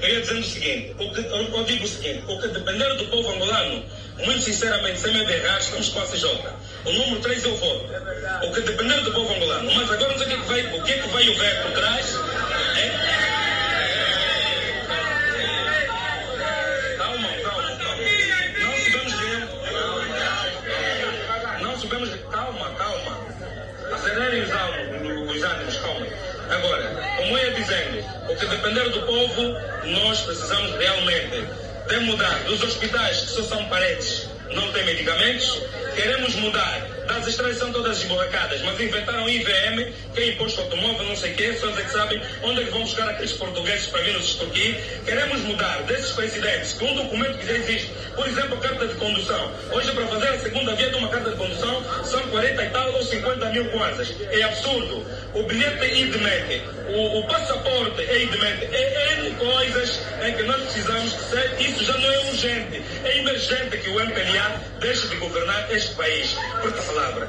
eu ia dizendo o seguinte, o que, digo o seguinte, o que depender do povo angolano, muito sinceramente, sem me errar, estamos com a CJ. O número 3 eu voto. O que depender do povo angolano. Mas agora não sei o que, é que vai, o que é que vai o ver por trás. Ia dizendo, o que depender do povo, nós precisamos realmente de mudar dos hospitais que só são paredes, não tem medicamentos. Queremos mudar das estradas são todas esborracadas, mas inventaram IVM, que é imposto automóvel, não sei o quê, só é que sabem onde é que vão buscar aqueles portugueses para vir nos extorquir. Queremos mudar desses presidentes com um documento que já existe, por exemplo, carta de condução. Hoje, para fazer a segunda via de uma carta de condução, são 40 e tal ou 50 mil kwanzas. É absurdo. O bilhete é IDMET, o, o passaporte é IDMET, é N coisas em que nós precisamos que ser, isso já não é urgente, é emergente que o MPLA deixe de governar este país. Por palavra.